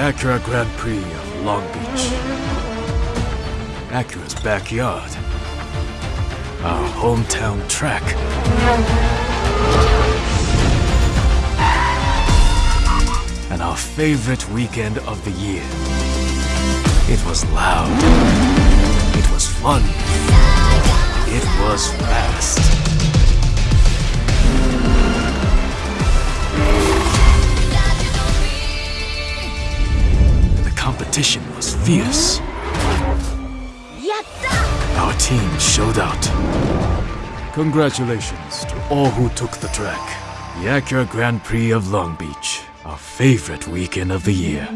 Acura Grand Prix of Long Beach. Acura's backyard. Our hometown track. And our favorite weekend of the year. It was loud. It was fun. It was fast. competition was fierce. Our team showed out. Congratulations to all who took the track. The Acura Grand Prix of Long Beach, our favorite weekend of the year.